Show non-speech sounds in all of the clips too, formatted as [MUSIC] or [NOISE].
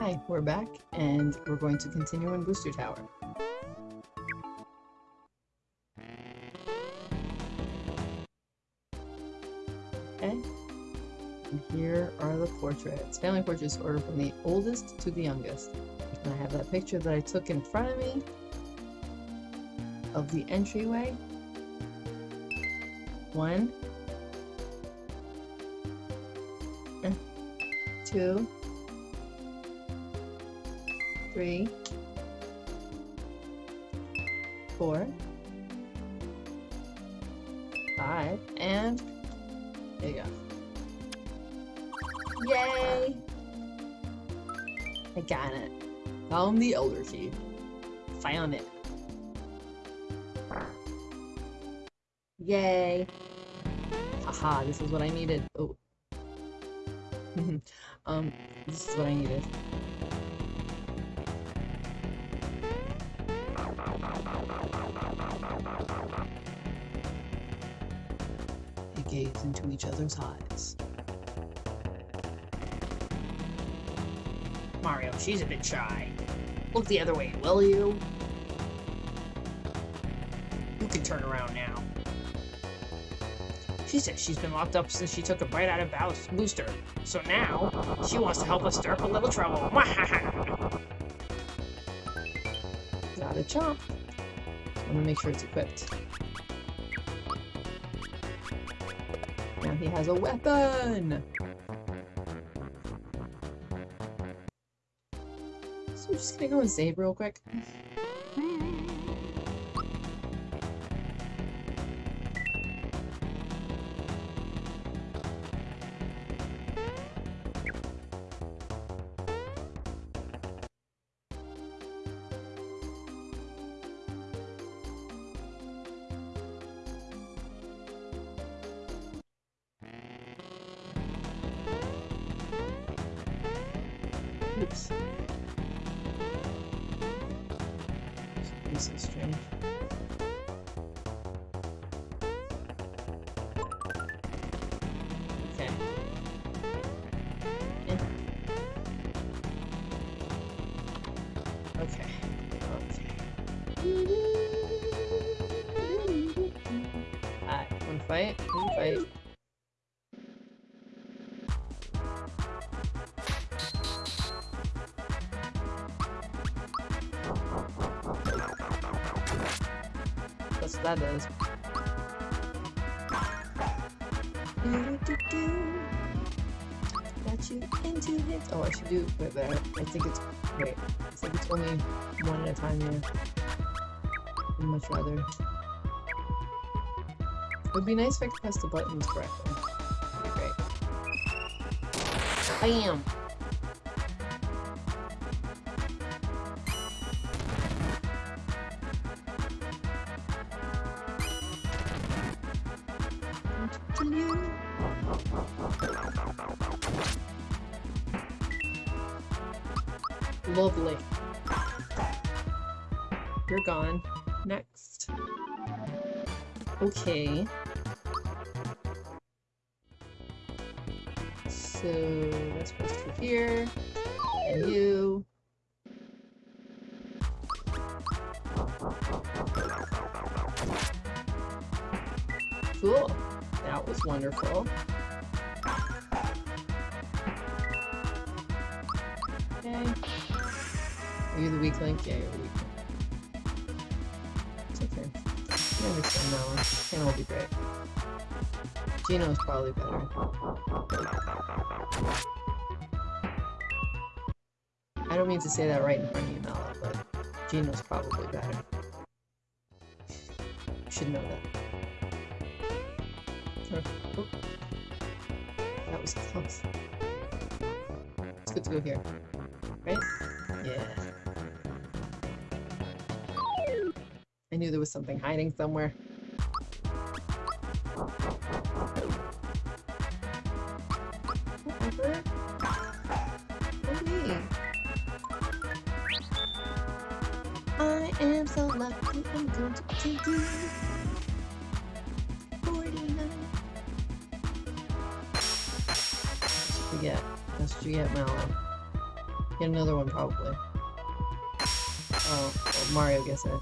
Hi, we're back, and we're going to continue in Booster Tower. Okay. And here are the portraits. Family portraits ordered from the oldest to the youngest. And I have that picture that I took in front of me of the entryway. One. Two. Three. Four. Five. And there you go. Yay! I got it. Found the Elder Key. Found it. Yay! Haha, this is what I needed. Oh. [LAUGHS] um, this is what I needed. Each other's eyes. Mario, she's a bit shy. Look the other way, will you? You can turn around now. She says she's been locked up since she took a bite out of Booster. So now, she wants to help us stir up a little trouble. [LAUGHS] Gotta chomp. I'm gonna make sure it's equipped. He has a weapon! So we're just gonna go and save real quick. Got you into hits. Oh, I should do it better. I think it's wait. I think it's only one at a time here. I'd much rather. It would be nice if I could press the buttons correctly. That'd be great. Bam! Okay. Geno's probably better. I don't mean to say that right in front of you, Mallow, but Geno's probably better. You should know that. Oh. That was close. It's good to go here. Right? Yeah. I knew there was something hiding somewhere. Probably. Oh, well, Mario gets it.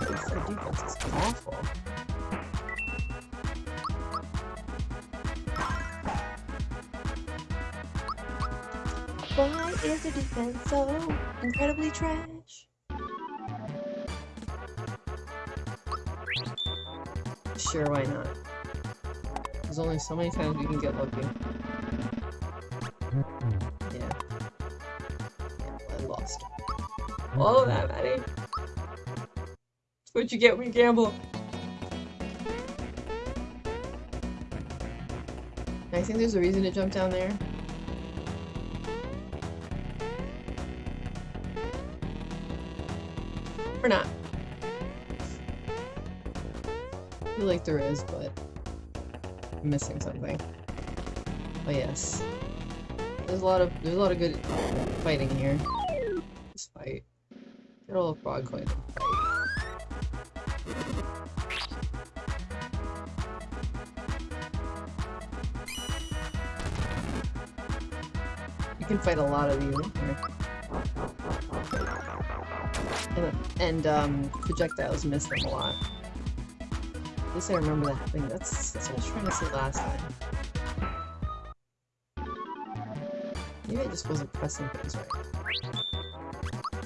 Their defense is awful. Why is the defense so incredibly trash? Sure, why not? There's only so many times you can get lucky. Yeah. I lost. All of that, Maddie. That's what you get when you gamble. I think there's a reason to jump down there. Or not. I feel like there is, but I'm missing something. Oh yes. There's a lot of there's a lot of good fighting here. Just fight. Get all the frog coins. You can fight a lot of you here. And, and um, projectiles miss them a lot. At least I remember that thing. That's, that's what I was trying to say last time. Just wasn't pressing things right.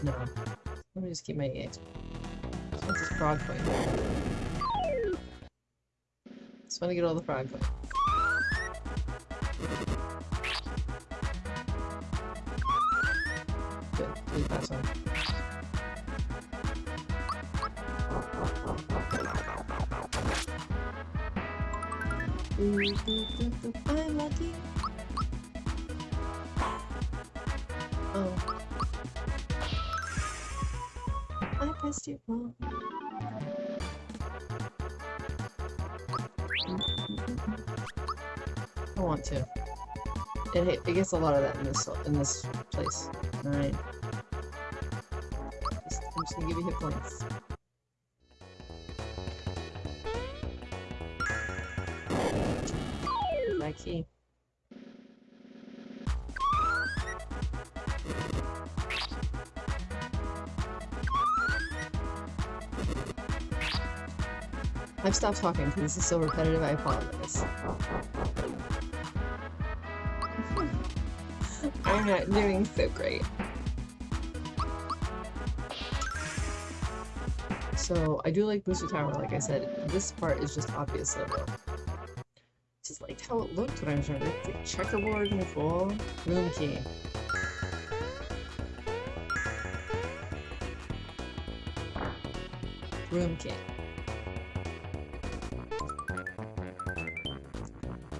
No. Let me just keep my EX. What's this frog coin? Just want to get all the frog. It, it gets a lot of that in this in this place. Alright. Just, I'm just gonna give you hit points. That key. I've stopped talking because this is so repetitive, I apologize. I'm not doing so great. So, I do like Booster Tower, like I said. This part is just obvious though. Just liked how it looked when I was trying to the checkerboard the full room key. Room key.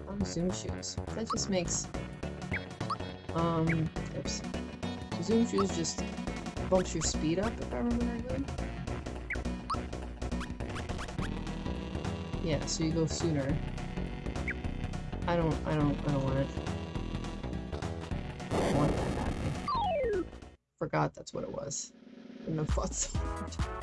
Oh, zoom shoes. That just makes um, oops. Zoom shoes just bumps your speed up, if I remember correctly. Yeah, so you go sooner. I don't, I don't, I don't want it. I want that happening. Forgot that's what it was. Wouldn't have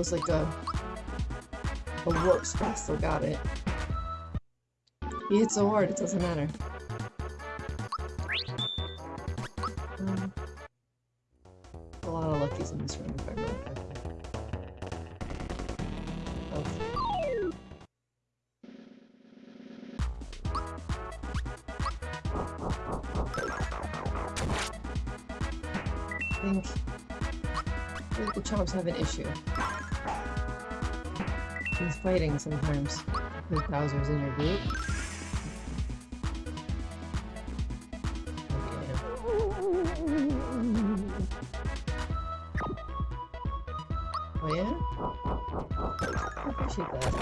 was like a a warp spot, still got it. He hit so hard, it doesn't matter. Um, a lot of luckies in this room, if I think, I think the chomps have an issue. Fighting sometimes with Bowser's in your group. I. Oh yeah? I appreciate that.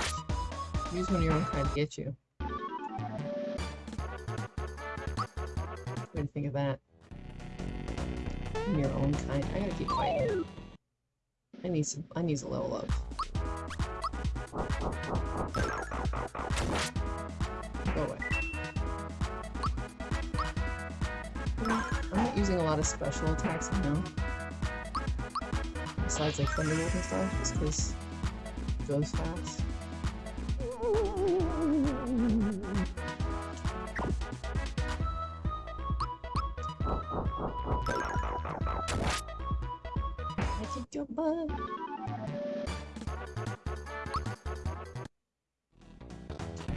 Use one of your own kind to get you. What do you think of that? Your own kind. I gotta keep fighting. I need some. I need to level up. Lot of special attacks now. Besides like Thunderbolt and stuff, just because it goes fast. I kicked your butt.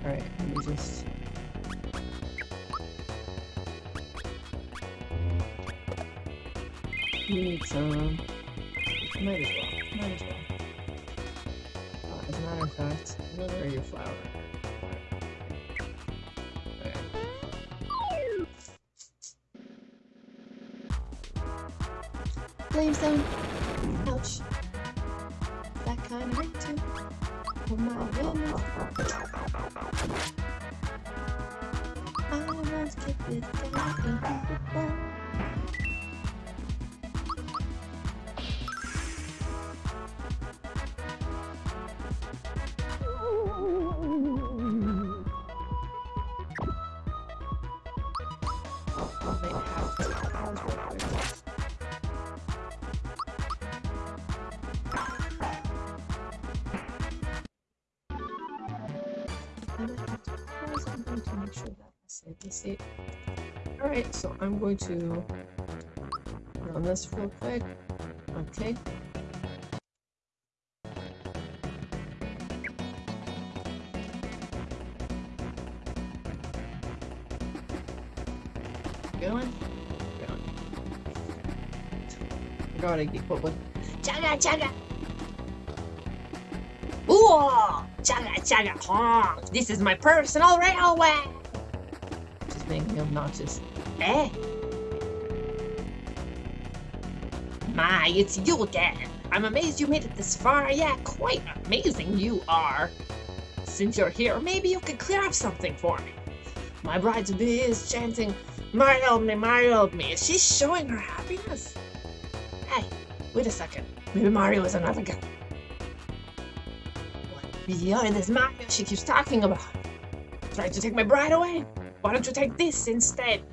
Alright, let me just. Need some. Might as well. Might as well. Uh, as a matter of fact, where are your flower? Okay. Flame zone. Ouch. That kind of hurt too. Oh my goodness. I once kicked this guy I save the state. Alright, so I'm going to run this real quick. Okay. Going? Going. Gotta get what with Chugga chugga. Ooh, chugga chugga honk. This is my personal railway. Obnoxious. Eh? My, it's you again. I'm amazed you made it this far. Yeah, quite amazing you are. Since you're here, maybe you could clear up something for me. My bride-to-be is chanting, help me, help me. Is she showing her happiness? Hey, wait a second. Maybe Mario is another guy. What beyond this Mario she keeps talking about? Trying to take my bride away? Why don't you take this instead?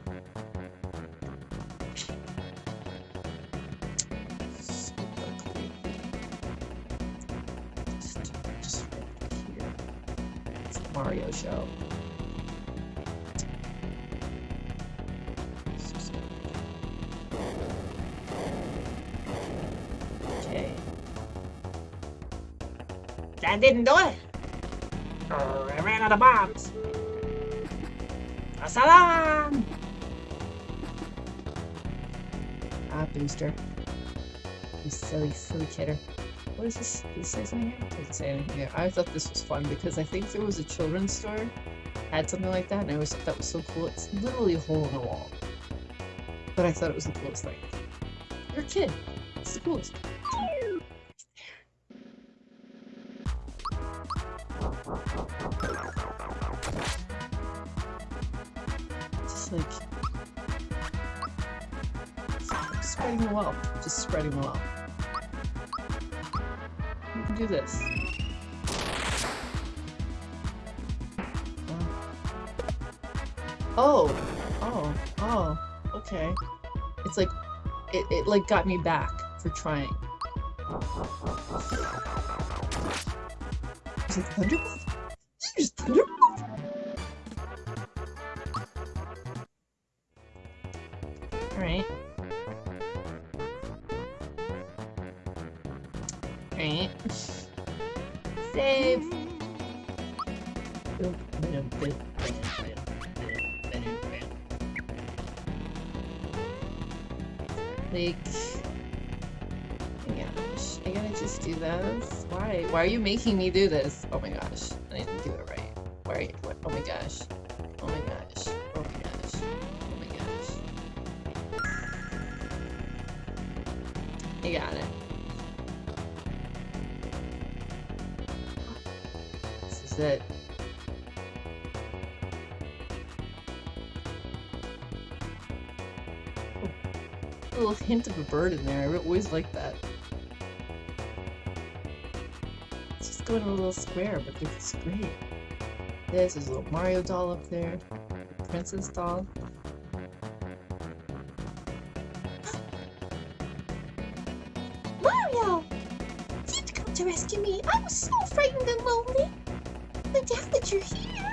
Mario show. Okay. That didn't do it. I ran out of bombs. Assalam! Ah, booster. You silly, silly kidder. What is this? Does it say something here? Doesn't say anything here. I thought this was fun because I think there was a children's store had something like that, and I always thought that was so cool. It's literally a hole in a wall. But I thought it was the coolest thing. You're a kid. It's the coolest. Like spreading the wealth. Just spreading the wealth. You can do this. Oh, oh, oh, okay. It's like, it, it like got me back for trying. Is it Thunderbolt? Why? Are you making me do this? Oh my gosh, I didn't do it right. Why are you? What? Oh my gosh. Oh my gosh. Oh my gosh. Oh my gosh. I got it. This is it. Oh, a little hint of a bird in there. I always like that. Let's just going in a little square, but this is great. This is a little Mario doll up there, princess doll. Mario! Did you come to rescue me? I was so frightened and lonely. But now that you're here...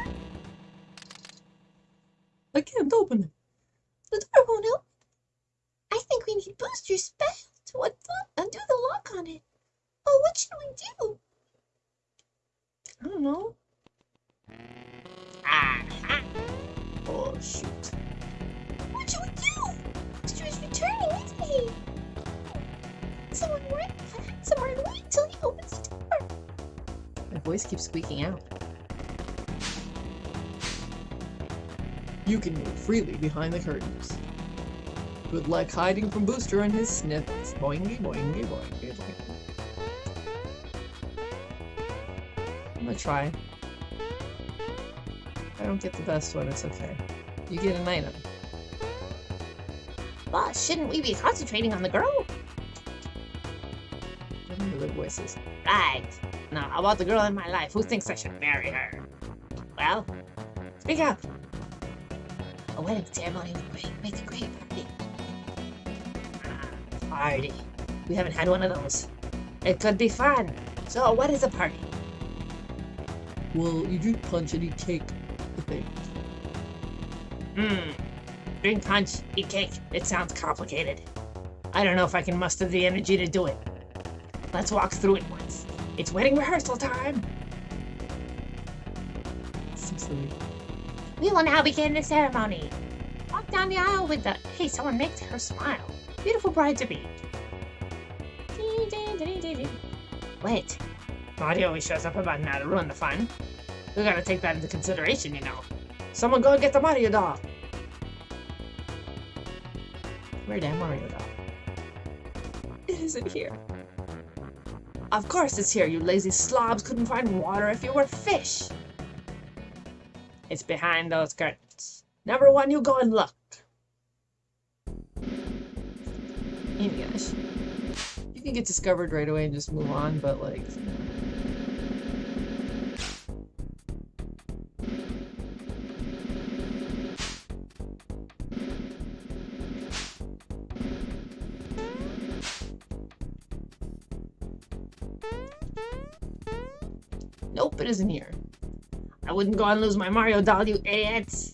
You can move freely behind the curtains. Good luck hiding from Booster and his Snifits. Boingy, boingy, boingy, boingy. I'm gonna try. If I don't get the best one, it's okay. You get an item. Boss, shouldn't we be concentrating on the girl? Remember their voices. Right. Now, how about the girl in my life? Who thinks I should marry her? Well, speak up. Wedding ceremony would great, make a great party. Ah, Party. We haven't had one of those. It could be fun. So, what is a party? Well, you drink punch and eat cake, I think. Hmm. Drink punch, eat cake. It sounds complicated. I don't know if I can muster the energy to do it. Let's walk through it once. It's wedding rehearsal time. So. We will now begin the ceremony. Down the aisle with the. Hey, someone makes her smile. Beautiful bride to be. Wait. Mario always shows up about now to ruin the fun. We gotta take that into consideration, you know. Someone go and get the Mario doll. Where that Mario doll? It isn't here. Of course it's here, you lazy slobs. Couldn't find water if you were fish. It's behind those curtains. Number one, you go and look. Oh my gosh. You can get discovered right away and just move on, but like. Nope, it isn't here. I wouldn't go and lose my Mario doll, you idiots.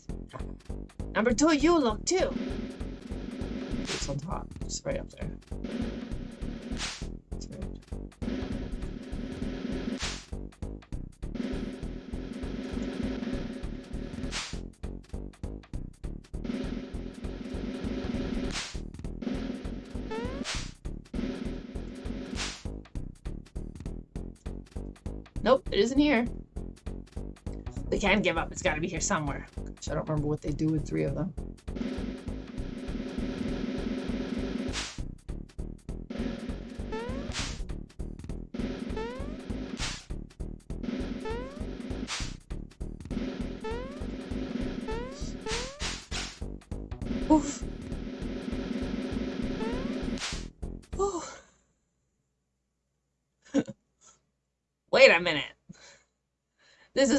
Number two, you look too. It's right up there. Right. Nope, it isn't here. We can't give up. It's gotta be here somewhere. Gosh, I don't remember what they do with three of them.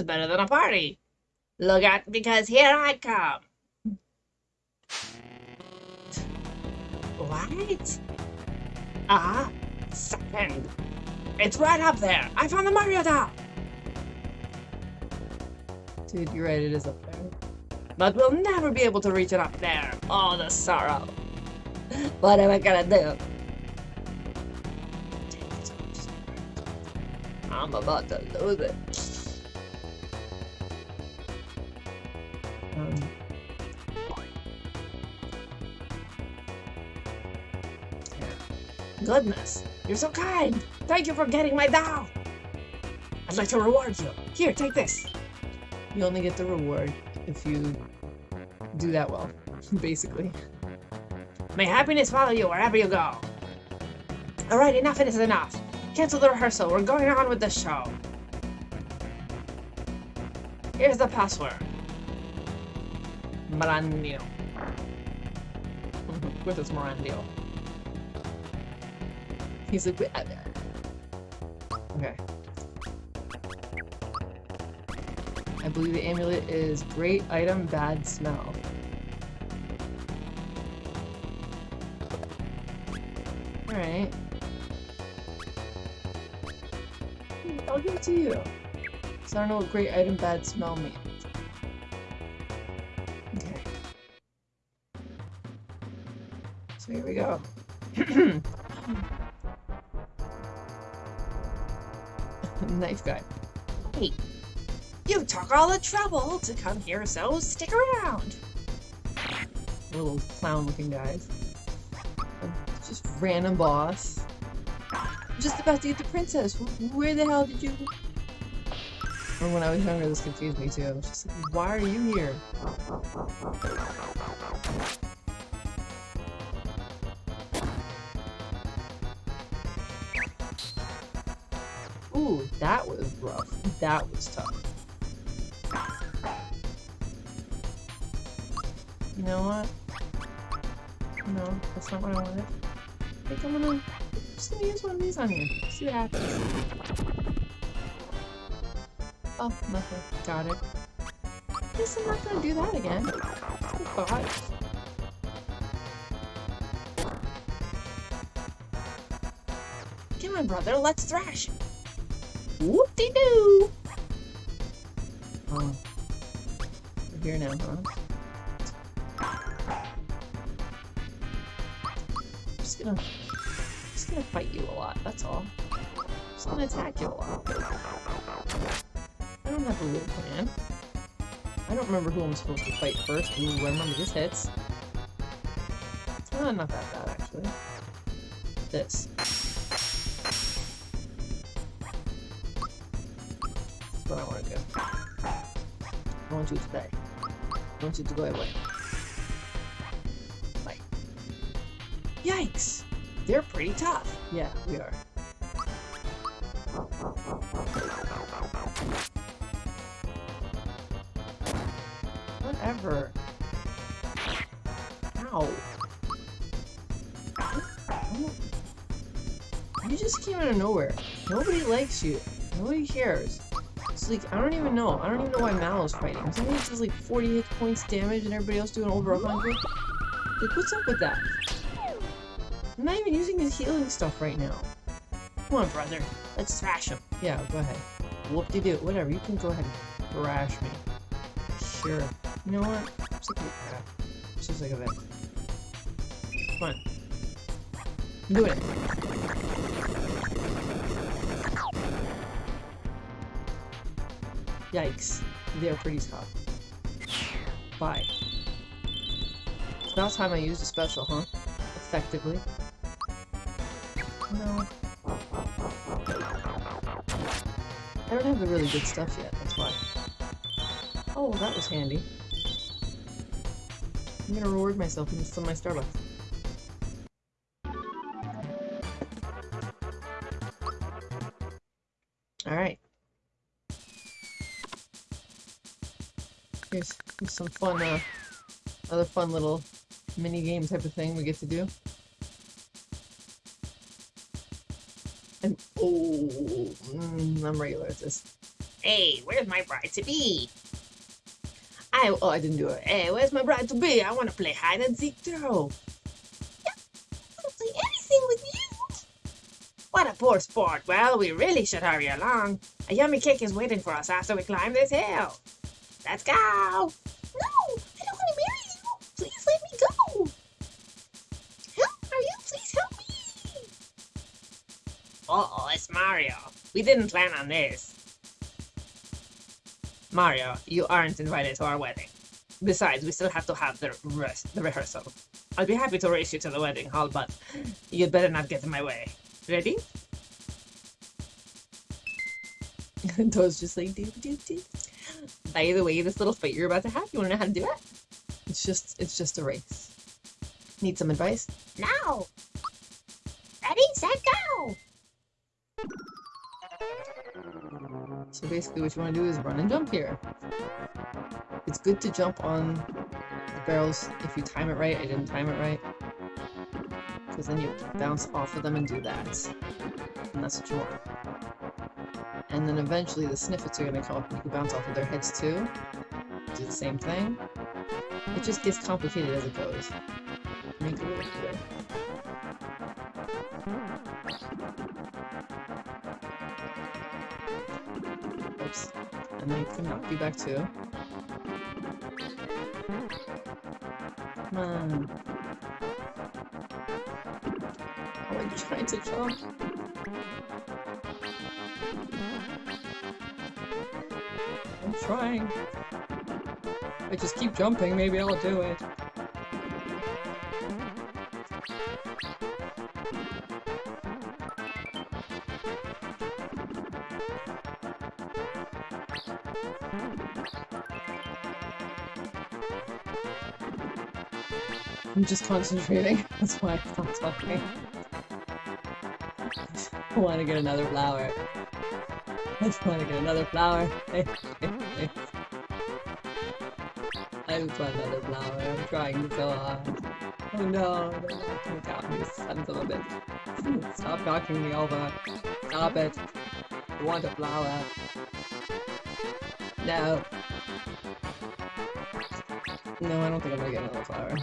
Is better than a party. Look out, because here I come. What? Ah, second. It's right up there. I found the Mario doll. Dude, you're right, it is up there. But we'll never be able to reach it up there. Oh, the sorrow. What am I gonna do? I'm about to lose it. Goodness, you're so kind. Thank you for getting my doll. I'd like to reward you. Here, take this. you only get the reward if you do that well, [LAUGHS] basically. May happiness follow you wherever you go. Alright, enough is enough. Cancel the rehearsal. We're going on with the show. Here's the password. Marandio. [LAUGHS] With his Morandio. He's "Uh, uh." okay. I believe the amulet is great item, bad smell. Alright. I'll give it to you. So I don't know what great item bad smell means. Okay. So here we go. [CLEARS THROAT] Knife guy. Hey, you took all the trouble to come here, so stick around. Little clown looking guys. Just random boss. Just about to get the princess. Where the hell did you? Or when I was younger, this confused me too. I was just like, why are you here? Ooh, that was rough. That was tough. You know what? No, that's not what I wanted. I think I'm gonna I'm just gonna use one of these on you. See what happens. Oh, nothing. Got it. Guess I'm not gonna do that again. God. Come on, brother, let's thrash. Whoop-de-doo! Oh. We're here now, huh? I'm just gonna... just gonna fight you a lot, that's all. just gonna attack you a lot. I don't have a real plan. I don't remember who I'm supposed to fight first. Ooh, I remember this hits. It's not, not that bad, actually. This. You to die. I want you to go away. Bye. Yikes! They're pretty tough. Yeah, we are. Whatever. Ow. You just came out of nowhere. Nobody likes you. Nobody cares. It's like, I don't even know. I don't even know why Mallow's fighting. Somebody does like 40 hit points damage and everybody else doing over 100. Like, what's up with that? I'm not even using his healing stuff right now. Come on, brother, let's thrash him. Yeah, go ahead. Whoop-de-doo. Whatever, you can go ahead and thrash me. Sure. You know what? I'm sick of crap. I'm sick of it. Come on. I'm it. Yikes. They're pretty tough. Bye. It's about time I used a special, huh? Effectively. No. I don't have the really good stuff yet, that's why. Oh, that was handy. I'm gonna reward myself with some of my Starbucks. Fun, uh, other fun little mini game type of thing we get to do. And, oh, mm, I'm regular at this. Hey, where's my bride to be? I, oh, I didn't do it. Hey, where's my bride to be? I want to play hide and seek too. I don't play anything with you. What a poor sport. Well, we really should hurry along. A yummy cake is waiting for us after we climb this hill. Let's go! Uh-oh, it's Mario. We didn't plan on this. Mario, you aren't invited to our wedding. Besides, we still have to have the rest, the rehearsal. I'd be happy to race you to the wedding hall, but you'd better not get in my way. Ready? [LAUGHS] Toad's just like, doo doo doo. By the way, this little fight you're about to have, you want to know how to do it? It's just, it's just a race. Need some advice? Now. So basically what you want to do is run and jump here. It's good to jump on the barrels if you time it right. I didn't time it right. Because then you bounce off of them and do that. And that's what you want. And then eventually the Snifits are going to come up and you can bounce off of their heads too. Do the same thing. It just gets complicated as it goes. Quick. and then I can knock back too. Come on. I'm trying to jump. I'm trying. I just keep jumping, maybe I'll do it. I'm just concentrating. That's why I'm not talking. I want to get another flower. I just want to get another flower. I just want another flower. I'm trying so hard. Oh no, they're knocking me down, you sons of a bitch. Stop knocking me over. Stop it. I want a flower. No. No, I don't think I'm gonna get another flower.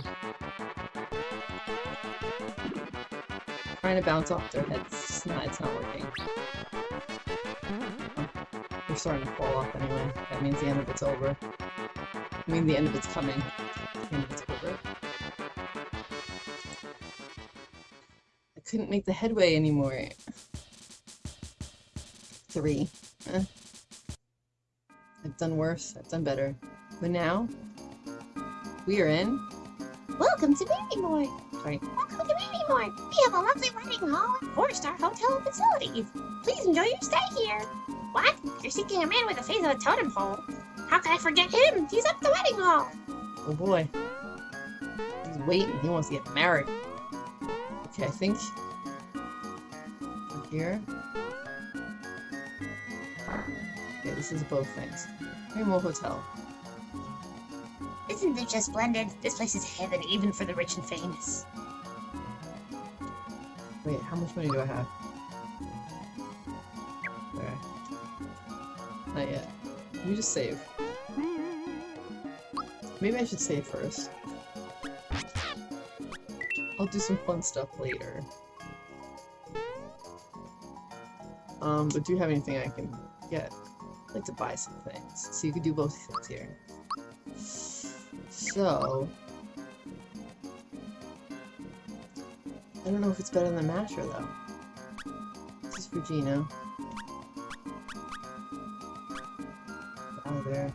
Trying to bounce off their heads. It's not, it's not working. They're starting to fall off anyway. That means the end of it's over. I mean, the end of it's coming. The end of it's over. I couldn't make the headway anymore. Three. Eh. I've done worse. I've done better. But now, we are in. Welcome to Baby Boy. Sorry. Welcome to Baby Boy. We have a lovely wedding hall and four-star hotel facilities. Please enjoy your stay here. What? You're seeking a man with the face of a totem pole. How can I forget him? He's up the wedding hall. Oh boy. He's waiting. He wants to get married. Okay, I think. From here. Okay, this is both things. Rainbow Hotel. Isn't it just splendid? This place is heaven even for the rich and famous. Wait, how much money do I have? Okay. Not yet. Let me just save. Maybe I should save first. I'll do some fun stuff later. Um, but do you have anything I can get? I'd like to buy some things. So you could do both things here. So... I don't know if it's better than Masher, though. This is for Geno. Out oh, of there.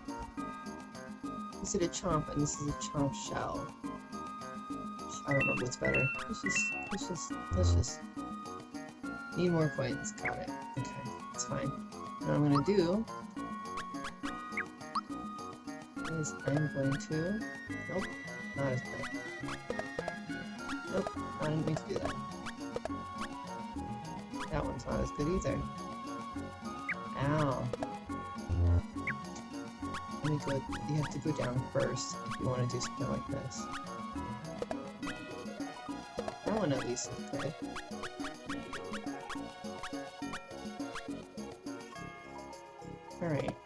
This is a chomp, and this is a chomp shell. I don't know what's better. Let's just, let's just, let's just... Need more coins. Got it. Okay, it's fine. What I'm gonna do... is I'm going to... Nope, not as good. Nope, That one's not as good either. Ow. Let me go, you have to go down first if you want to do something like this. That one at least is good. Alright.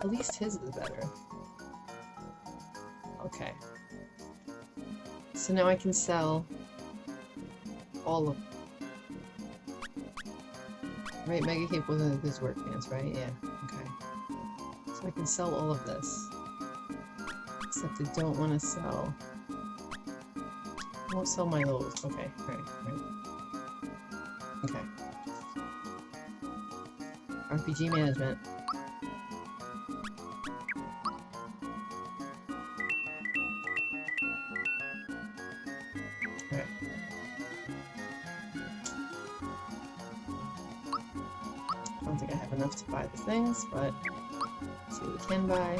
At least his is better. So now I can sell all of them. Right, Mega Cape wasn't good work pants, right? Yeah, okay. So I can sell all of this. Except I don't want to sell... I won't sell my those. Okay, right, right. Okay. RPG management. Things, but see what we can buy.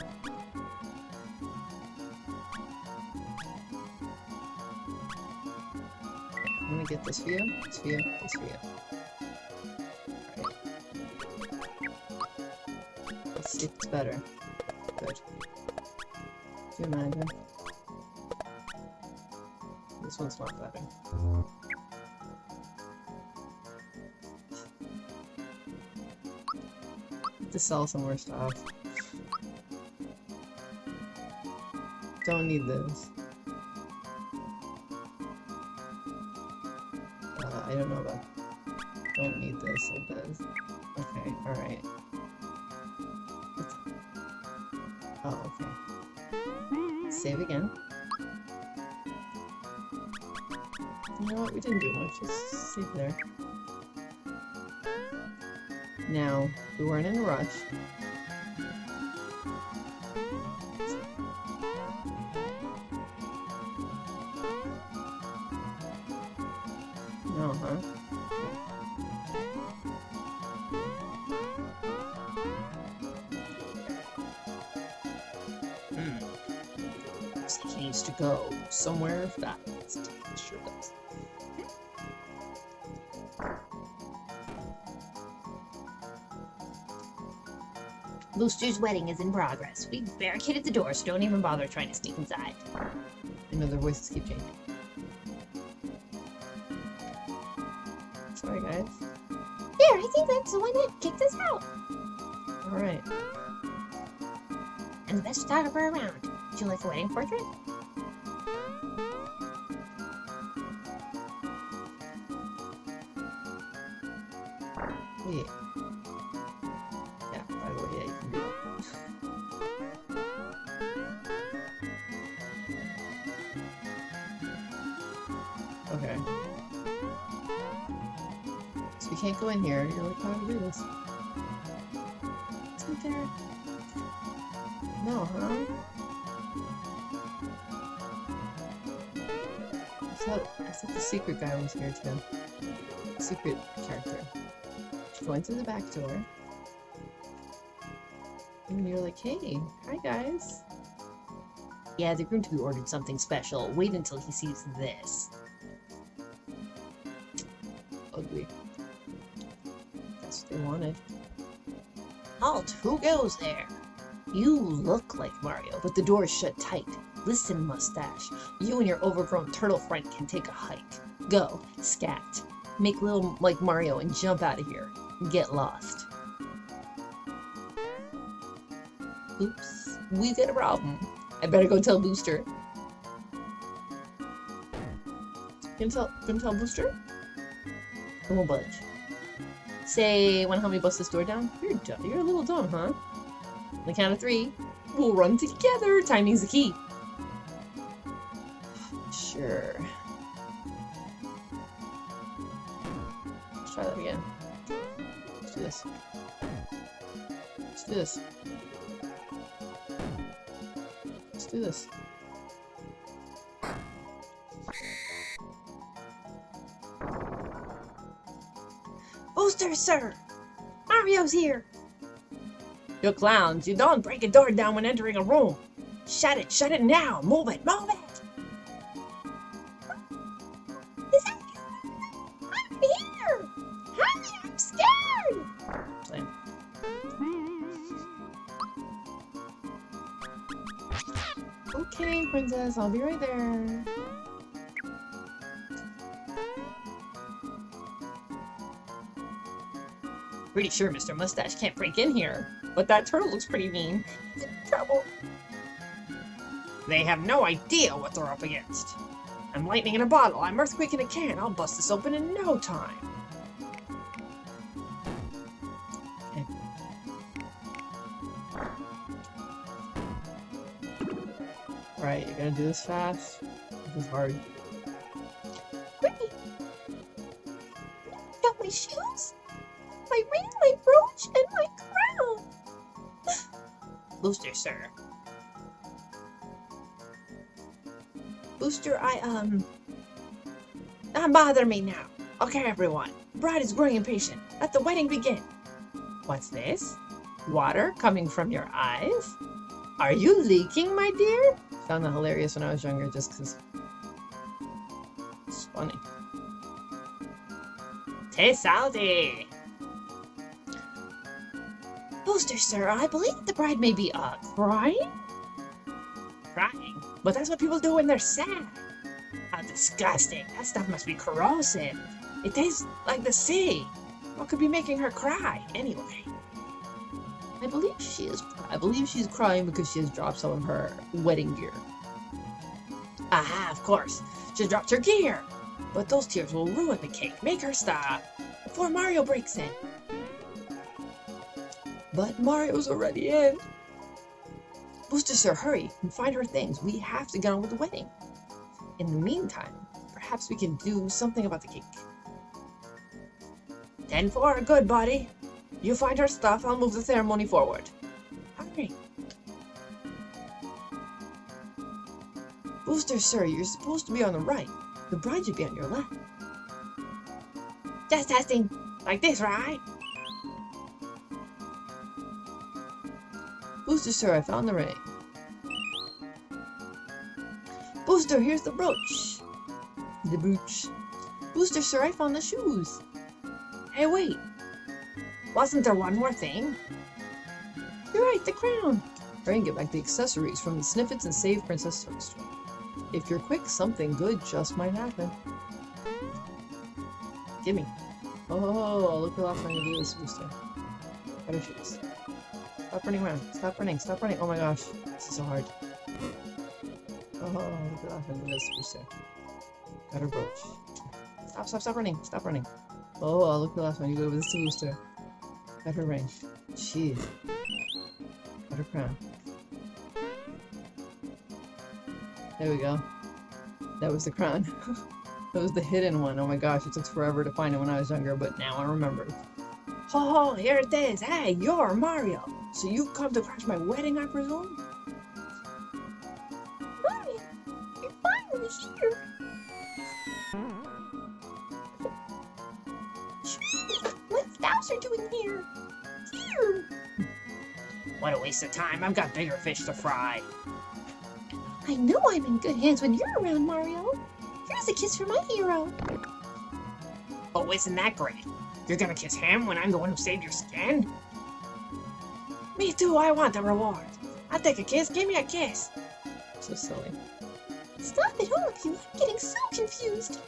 I'm gonna get this you, this you, this you. Alright. Let's see if it's better. Good. Do you imagine? This one's not better. To sell some more stuff. Don't need this. Uh, I don't know about. Don't need this. whistle does. Okay, alright. Oh, okay. Save again. You know what? We didn't do much. Just save there. Now, we weren't in a rush. No, huh? Hmm. He needs to go somewhere fast. Sure does. Booster's wedding is in progress. We barricaded the door, so don't even bother trying to sneak inside. I know their voices keep changing. Sorry, guys. There, I think that's the one that kicked us out. Alright. And the best photographer around. Would you like a wedding portrait? Yeah, Okay. So we can't go in here. You're like, oh, how do we do this? Isn't there? No, huh? I thought, I thought the secret guy was here too. Secret character. You go in through the back door. And you're like, hey, hi guys. Yeah, the groom to be ordered something special. Wait until he sees this. Halt! Who goes there? You look like Mario, but the door is shut tight. Listen, mustache. You and your overgrown turtle friend can take a hike. Go, scat. Make little like Mario and jump out of here. Get lost. Oops, we got a problem. I better go tell Booster. Can tell, can tell Booster? I won't budge. Say, wanna help me bust this door down? You're dumb. You're a little dumb, huh? On the count of three, we'll run together. Timing's the key. Sure. Let's try that again. Let's do this. Let's do this. Let's do this. Booster, sir! Mario's here! You clowns, you don't break a door down when entering a room. Shut it, shut it now. Move it, move it. I'm here! Hurry, I'm scared! Okay, princess, I'll be right there. Pretty sure Mr. Mustache can't break in here, but that turtle looks pretty mean. He's in trouble. They have no idea what they're up against. I'm lightning in a bottle. I'm earthquake in a can. I'll bust this open in no time. Right, you're gonna do this fast. This is hard. Sir. Booster, I, um... Don't bother me now. Okay, everyone. Bride is growing impatient. Let the wedding begin. What's this? Water coming from your eyes? Are you leaking, my dear? Found that hilarious when I was younger just because it's funny. Te salty. Booster, sir, I believe the bride may be, uh, crying? Crying. But that's what people do when they're sad. How disgusting. That stuff must be corrosive. It tastes like the sea. What could be making her cry, anyway? I believe she is. I believe she's crying because she has dropped some of her wedding gear. Aha, of course. She dropped her gear. But those tears will ruin the cake. Make her stop. before Mario breaks in. But Mario's already in. Booster Sir, hurry and find her things. We have to get on with the wedding. In the meantime, perhaps we can do something about the cake. 10 4, good buddy. You find her stuff, I'll move the ceremony forward. Hurry. Booster, sir, you're supposed to be on the right. The bride should be on your left. Just testing. Like this, right? Booster, sir, I found the ring. Booster, here's the brooch. The brooch. Booster, sir, I found the shoes. Hey, wait. Wasn't there one more thing? You're right, the crown. Hurry and get back the accessories from the Snifits and save Princess Toadstool. If you're quick, something good just might happen. Gimme. Oh, look I'm going to do this booster. Better shoes. Stop running around. Stop running. Stop running. Oh my gosh. This is so hard. Oh, look what I'm going to do this booster. Got her brooch. Stop, stop, stop running. Stop running. Oh, look at the last one. You go with this booster. Got her ring. Jeez. Got her crown. There we go. That was the crown. [LAUGHS] that was the hidden one. Oh my gosh, it took forever to find it when I was younger, but now I remember. Ho ho, here it is. Hey, you're Mario. So you've come to crash my wedding, I presume? Mario, you're finally here. What's Bowser doing here? Here. What a waste of time. I've got bigger fish to fry. I know I'm in good hands when you're around, Mario. Here's a kiss for my hero. Oh, isn't that great? You're gonna kiss him when I'm the one who saved your skin? Me too, I want the reward. I'll take a kiss, give me a kiss. So silly. Stop it, all of you. I'm getting so confused.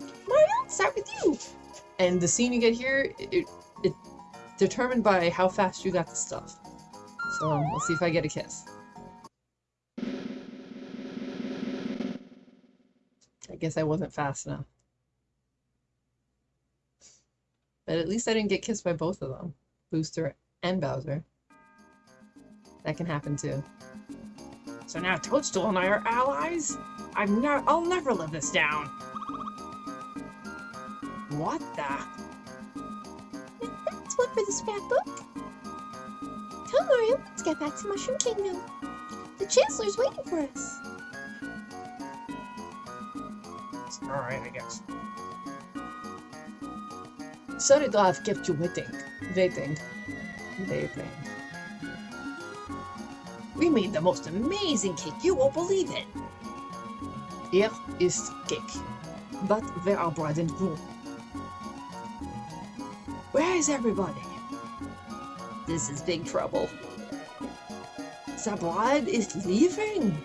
Mario, start with you. And the scene you get here, it, it determined by how fast you got the stuff. So um, let's see if I get a kiss. I guess I wasn't fast enough. But at least I didn't get kissed by both of them. Booster and Bowser. That can happen too. So now Toadstool and I are allies? I'm not. I'll never live this down. What the? That's one for the scrapbook. Come, Mario, let's get back to Mushroom Kingdom. The Chancellor's waiting for us. Alright, I guess. Sorry to have kept you waiting. Waiting. Waiting. We made the most amazing cake you won't believe it. Here is cake. But where are bride and groom? Where is everybody? This is big trouble. The bride is leaving.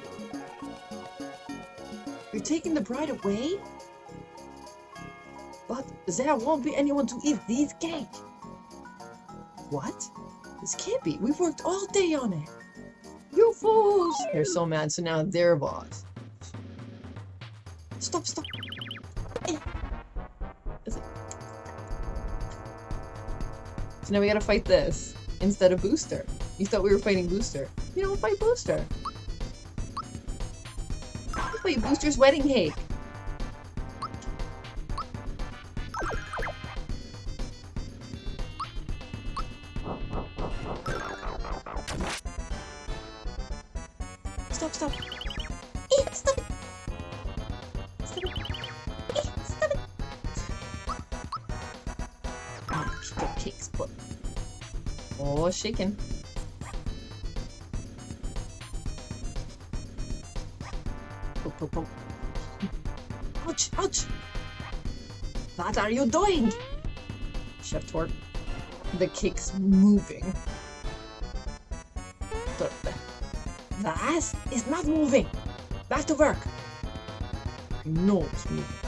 You're taking the bride away? But there won't be anyone to eat this cake. What? This can't be. We've worked all day on it. Fools! They're so mad, so now they're boss. Stop, stop. So now we gotta fight this instead of Booster. You thought we were fighting Booster. You don't fight Booster. You fight Booster's wedding cake. Shaking. Poke, poke, poke. Ouch, ouch. What are you doing? Chef Torte. The cake's moving. The, the ass is not moving. Back to work. Know it's moving.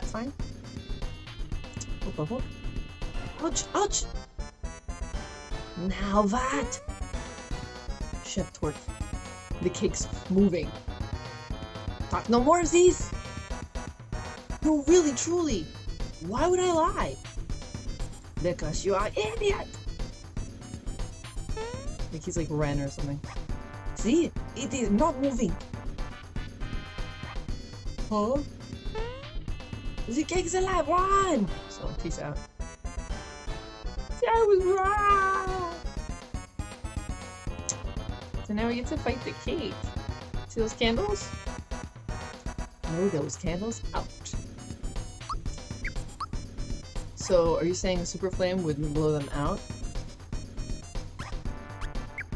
Did you see it that time? Oh, oh, oh. Ouch, ouch! Now that! Chef Torte. The cake's moving. Talk no more, Aziz! No, really, truly. Why would I lie? Because you are an idiot! Like he's like Ren or something. See? It is not moving. Huh? The cake's alive! Run! So peace out. I was wrong! So now we get to fight the cake. See those candles? No, those candles out. So, are you saying Super Flame wouldn't blow them out?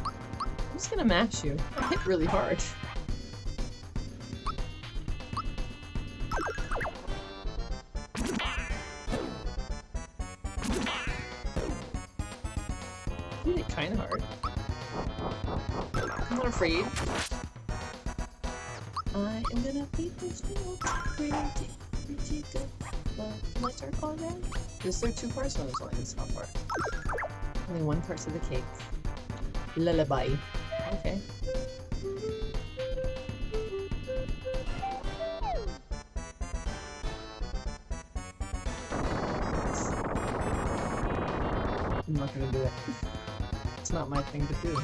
I'm just gonna mash you. I hit really hard. Is two parts? No, there's only this top part. Only one part of the cake. Lullaby. Okay. I'm not gonna do it. It's not my thing to do.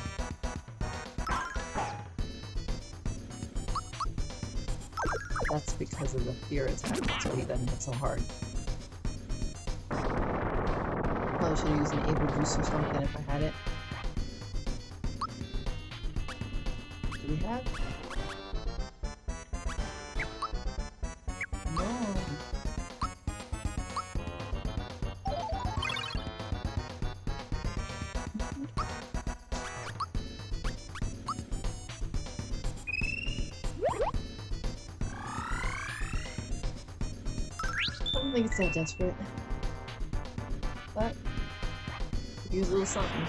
That's because of the fear attack. That's why he doesn't hit so hard. Probably should have used an able juice or something if I had it. Do we have? No. I don't think it's that desperate. Use a little something.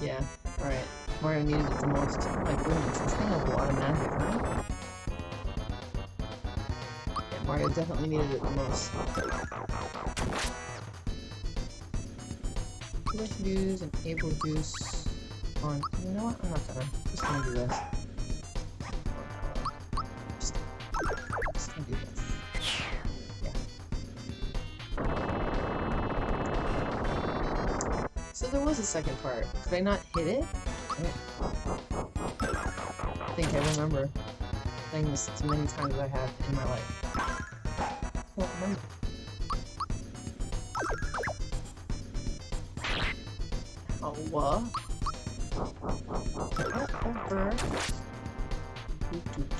Yeah, alright. Mario needed it the most. Oh my goodness, this thing has a lot of magic, huh? Yeah, Mario definitely needed it the most. Should use an able juice on. You know what? I'm not gonna. Just gonna do this. A second part. Could I not hit it? I think I remember playing this as many times as I have in my life. Oh, what? Whatever.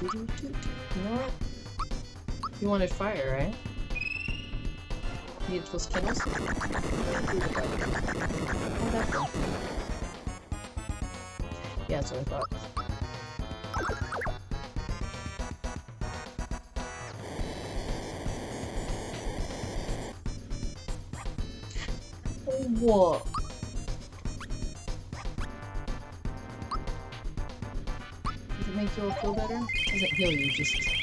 You know what? You wanted fire, right? Those candles? Whatever. Yeah, that's what I thought. What? Does it make you feel better? Does it heal you just...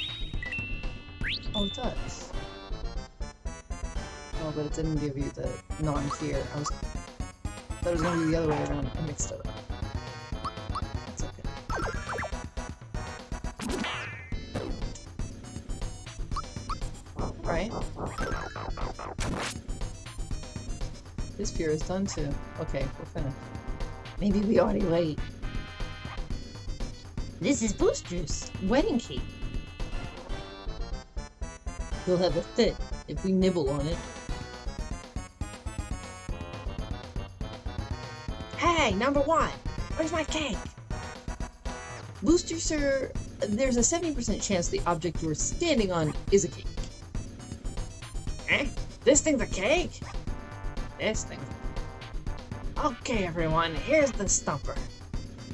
didn't give you the non-fear. I was... thought it was gonna be the other way around. I mixed it up. Okay. Right? This fear is done too. Okay, we're finished. Maybe we already late. This is Booster's wedding cake. He'll have a fit if we nibble on it. Hey, number one, where's my cake? Booster, sir, there's a 70% chance the object you're standing on is a cake. Eh? This thing's a cake? This thing. Okay, everyone, here's the stumper.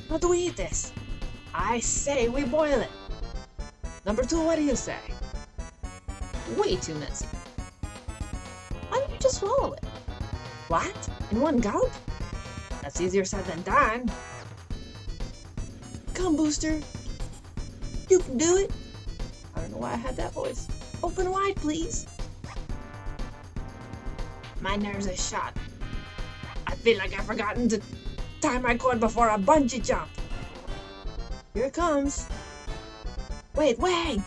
How do we eat this? I say we boil it. Number two, what do you say? Way too messy. Why don't you just swallow it? What? In one gulp? That's easier said than done. Come, Booster. You can do it. I don't know why I had that voice. Open wide, please. My nerves are shot. I feel like I've forgotten to tie my cord before a bungee jump. Here it comes. Wait, wait!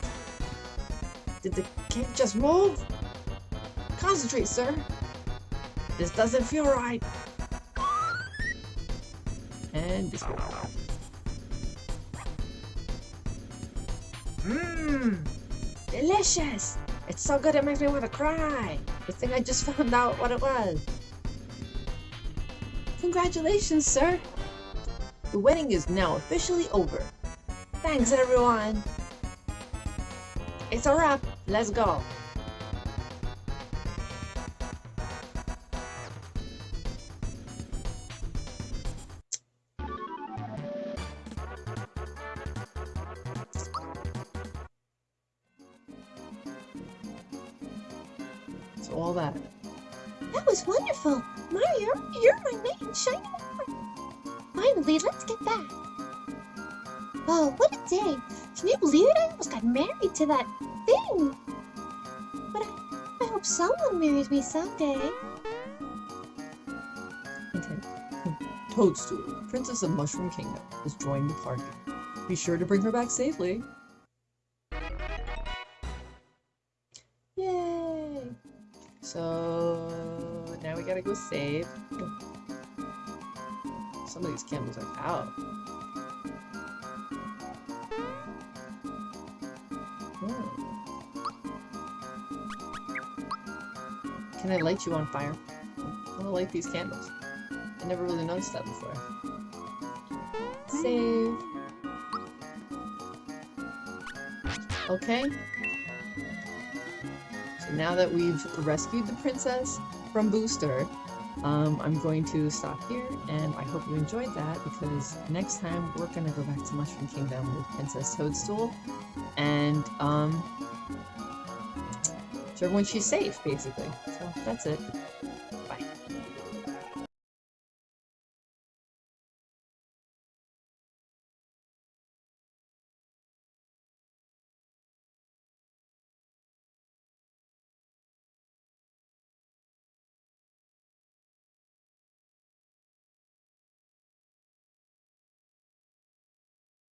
Did the cake just move? Concentrate, sir. This doesn't feel right. One. Mmm, delicious. It's so good it makes me want to cry. Good thing I just [LAUGHS] found out what it was. Congratulations, sir! The wedding is now officially over. Thanks, everyone. It's a wrap. Let's go. Oh, what a day. Can you believe it? I almost got married to that thing. But I, I hope someone marries me someday. Toadstool, Princess of Mushroom Kingdom, has joined the party. Be sure to bring her back safely. Yay! So now we gotta go save. Some of these candles are out. Can I light you on fire? I wanna light these candles. I never really noticed that before. Save. Okay. So now that we've rescued the princess from Booster, um, I'm going to stop here, and I hope you enjoyed that, because next time we're gonna go back to Mushroom Kingdom with Princess Toadstool, and, um, so everyone she's safe, basically. So that's it.